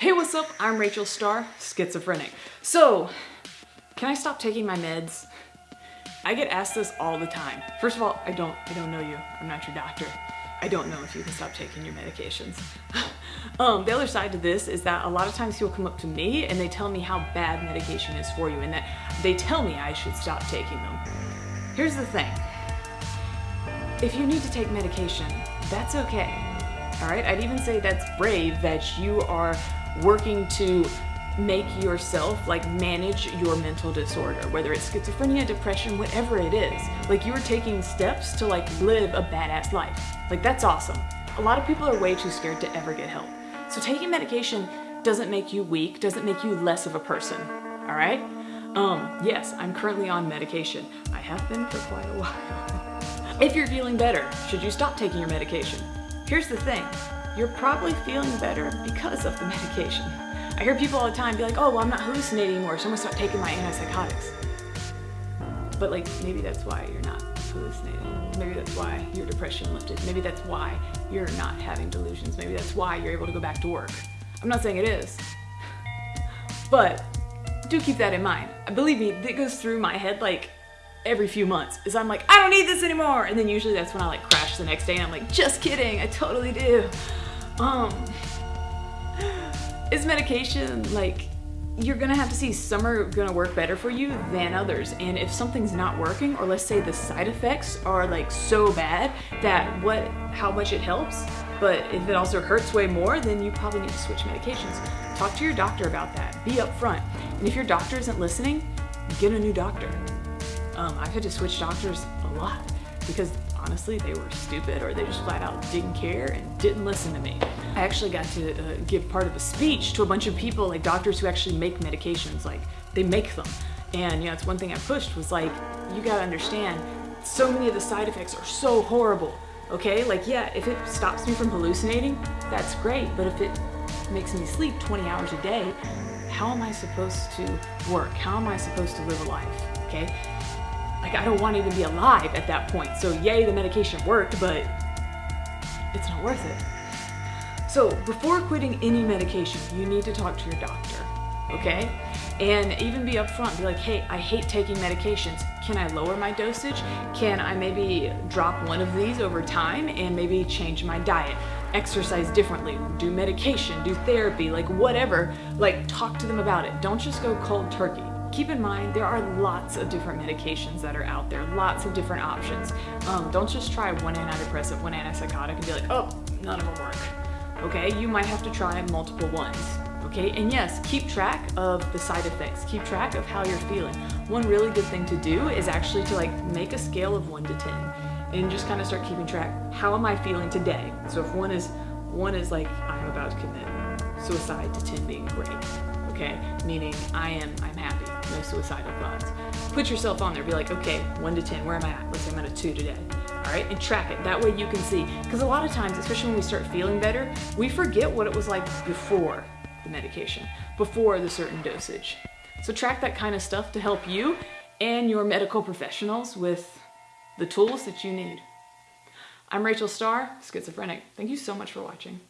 Hey, what's up? I'm Rachel Star, schizophrenic. So, can I stop taking my meds? I get asked this all the time. First of all, I don't, I don't know you. I'm not your doctor. I don't know if you can stop taking your medications. um, the other side to this is that a lot of times people come up to me and they tell me how bad medication is for you and that they tell me I should stop taking them. Here's the thing. If you need to take medication, that's okay. All right, I'd even say that's brave that you are working to make yourself like manage your mental disorder whether it's schizophrenia depression whatever it is. Like you are taking steps to like live a badass life. Like that's awesome. A lot of people are way too scared to ever get help. So taking medication doesn't make you weak doesn't make you less of a person. All right? Um yes i'm currently on medication. I have been for quite a while. If you're feeling better should you stop taking your medication here's the thing you're probably feeling better because of the medication. I hear people all the time be like, oh, well, I'm not hallucinating anymore, so I'm gonna start taking my antipsychotics. But like, maybe that's why you're not hallucinating. Maybe that's why your depression lifted. Maybe that's why you're not having delusions. Maybe that's why you're able to go back to work. I'm not saying it is, but do keep that in mind. Believe me, it goes through my head like every few months is I'm like, I don't need this anymore. And then usually that's when I like crash the next day and I'm like, just kidding, I totally do. Um, is medication like, you're gonna have to see some are gonna work better for you than others. And if something's not working, or let's say the side effects are like so bad that what, how much it helps, but if it also hurts way more, then you probably need to switch medications. Talk to your doctor about that. Be upfront. And if your doctor isn't listening, get a new doctor. Um, I've had to switch doctors a lot because honestly they were stupid or they just flat out didn't care and didn't listen to me. I actually got to uh, give part of a speech to a bunch of people like doctors who actually make medications like they make them. And you know it's one thing I pushed was like you gotta understand so many of the side effects are so horrible okay? Like yeah if it stops me from hallucinating that's great but if it makes me sleep 20 hours a day how am I supposed to work? How am I supposed to live a life okay like I don't want to even be alive at that point. So yay, the medication worked, but it's not worth it. So before quitting any medication, you need to talk to your doctor, okay? And even be upfront, be like, hey, I hate taking medications. Can I lower my dosage? Can I maybe drop one of these over time and maybe change my diet? Exercise differently, do medication, do therapy, like whatever. Like talk to them about it. Don't just go cold turkey keep in mind there are lots of different medications that are out there, lots of different options. Um, don't just try one antidepressant, one antipsychotic and be like, oh, none of them work. Okay, you might have to try multiple ones. Okay, and yes, keep track of the side effects. Keep track of how you're feeling. One really good thing to do is actually to like make a scale of one to 10 and just kind of start keeping track. How am I feeling today? So if one is, one is like, I'm about to commit suicide to 10 being great okay? Meaning I am, I'm happy, no suicidal thoughts. Put yourself on there, be like, okay, one to 10, where am I at? Let's say I'm at a two today, all right? And track it, that way you can see. Because a lot of times, especially when we start feeling better, we forget what it was like before the medication, before the certain dosage. So track that kind of stuff to help you and your medical professionals with the tools that you need. I'm Rachel Star, schizophrenic. Thank you so much for watching.